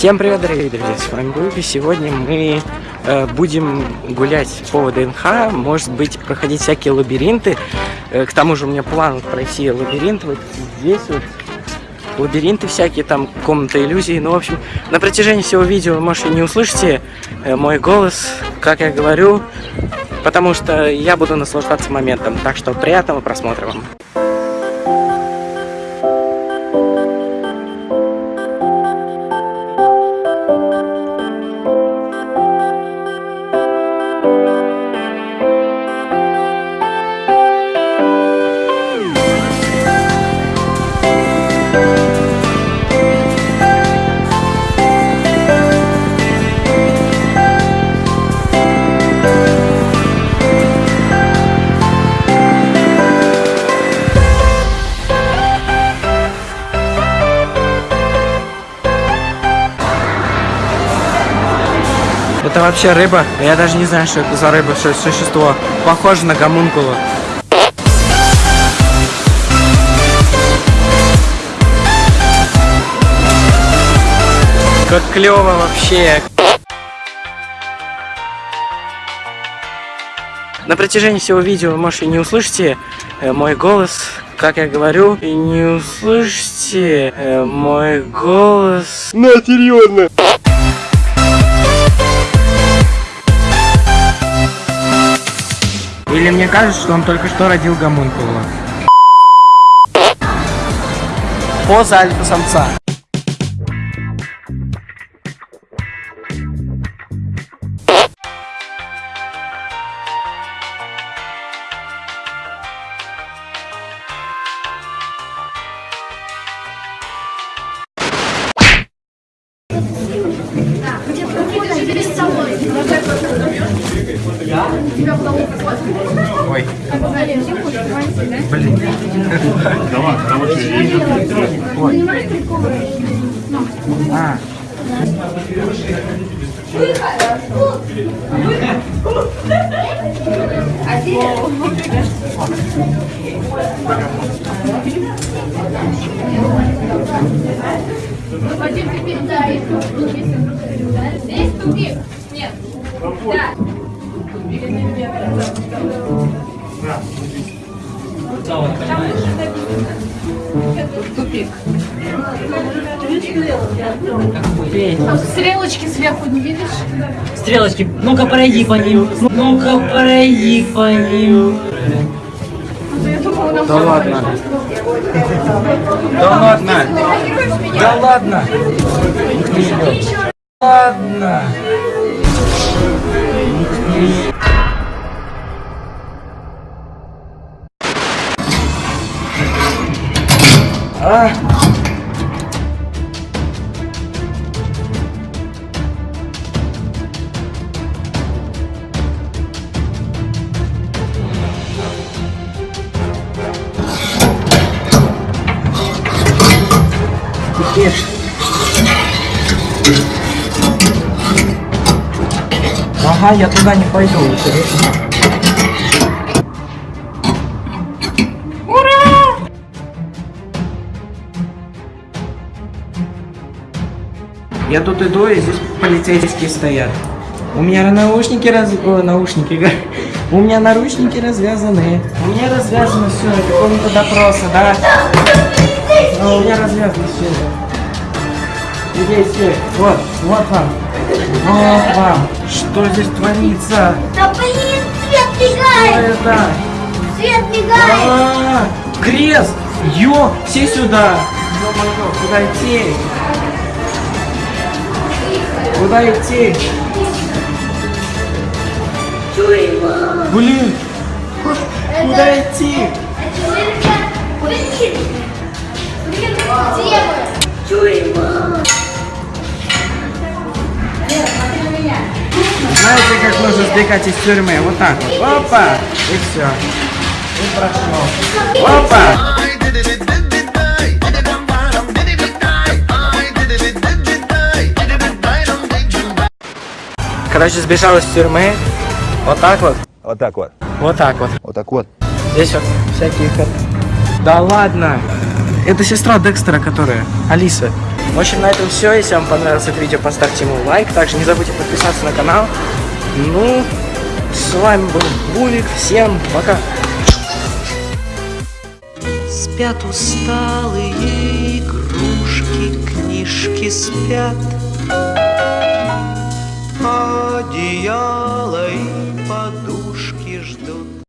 Всем привет, дорогие друзья, с вами Губи. Сегодня мы будем гулять по ДНХ, может быть, проходить всякие лабиринты. Э, к тому же у меня план пройти лабиринт вот здесь вот. Лабиринты всякие, там комната иллюзий. Ну, в общем, на протяжении всего видео вы, может, и не услышите э, мой голос, как я говорю, потому что я буду наслаждаться моментом. Так что приятного просмотра вам. Это вообще рыба? Я даже не знаю, что это за рыба, что это существо. Похоже на гомункула. Как клево вообще. На протяжении всего видео вы, может, и не услышите э, мой голос, как я говорю, и не услышите э, мой голос. На, серьезно. Или мне кажется, что он только что родил гомункула. Поза альфа-самца. Ой. Блин. Ой. А. Вадим, ты передай. Тупик. Там стрелочки сверху не видишь? Стрелочки, ну-ка пройди по ним. Ну-ка пройди по ним. Да ладно. Да ладно. Да ладно. Ладно. А. Теперь. Ага, я туда не пойду, интересно. Я тут иду, и здесь полицейские стоят. У меня наушники раз... О, наушники, У меня наручники развязаны. У меня развязано все, это комната допроса, да? Ну, у меня развязано все. Здесь, вот, вот вам. Вот вам. Что здесь творится? Да блин, свет Что мигает! это? Свет мигает! А, крест! Ё, все сюда! Ё-моё, куда идти? Куда идти? Блин! Куда идти? Знаете, как нужно сбегать из тюрьмы? Вот так вот. Опа! И все. И прошел. Опа! Короче, сбежал из тюрьмы. Вот так вот. Вот так вот. Вот так вот. Вот так вот. Здесь вот всякие... ход- Да ладно! Это сестра Декстера, которая. Алиса. В общем, на этом все. Если вам понравилось это видео, поставьте ему лайк. Также не забудьте подписаться на канал. Ну, с вами был Бувик. Всем пока. Спят усталые игрушки, книжки спят Dion.